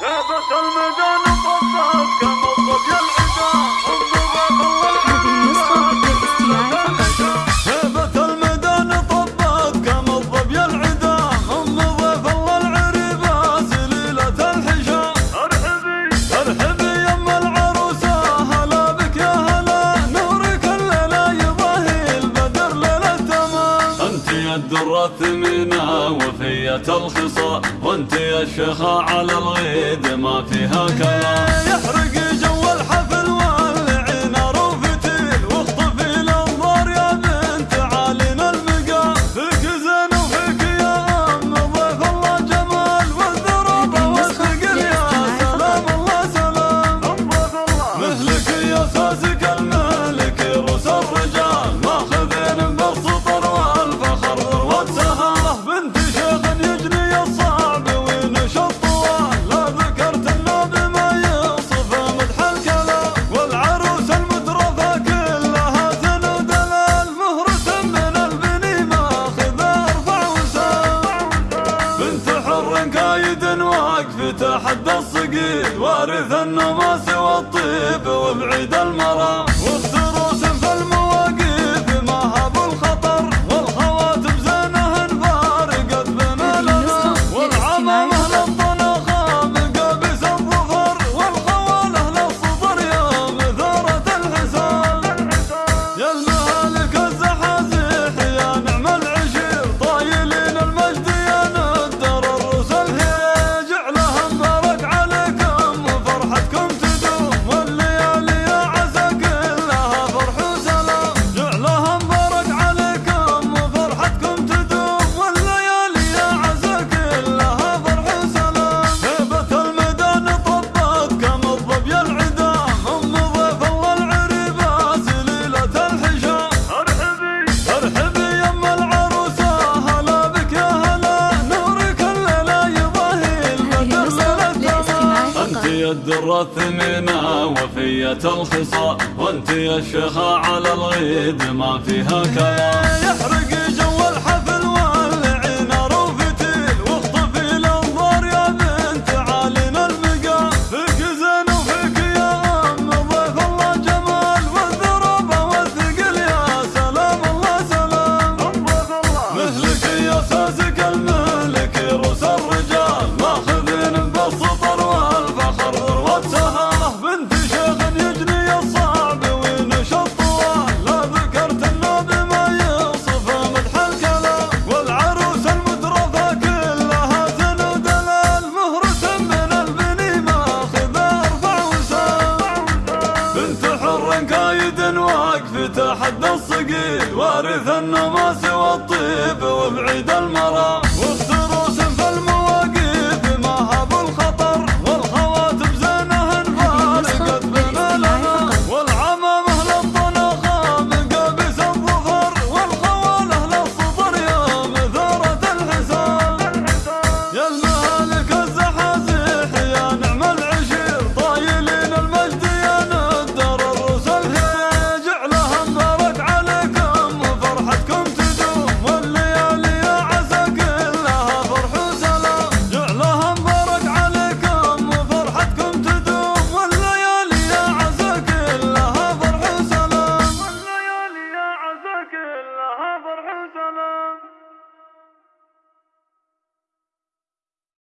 Kapatılmadan الدرة منا وفية الخصا وانت يا شيخة على الغيد ما فيها كلام. تحدى الصقيد وارث النماس والطيب وبعيد المرام. وهي الدرة الثمينة وفية الخصاء وانت يا شيخة على الغيد ما فيها كلام. حد الصقيل وارث النماس والطيب وبعيد المرام.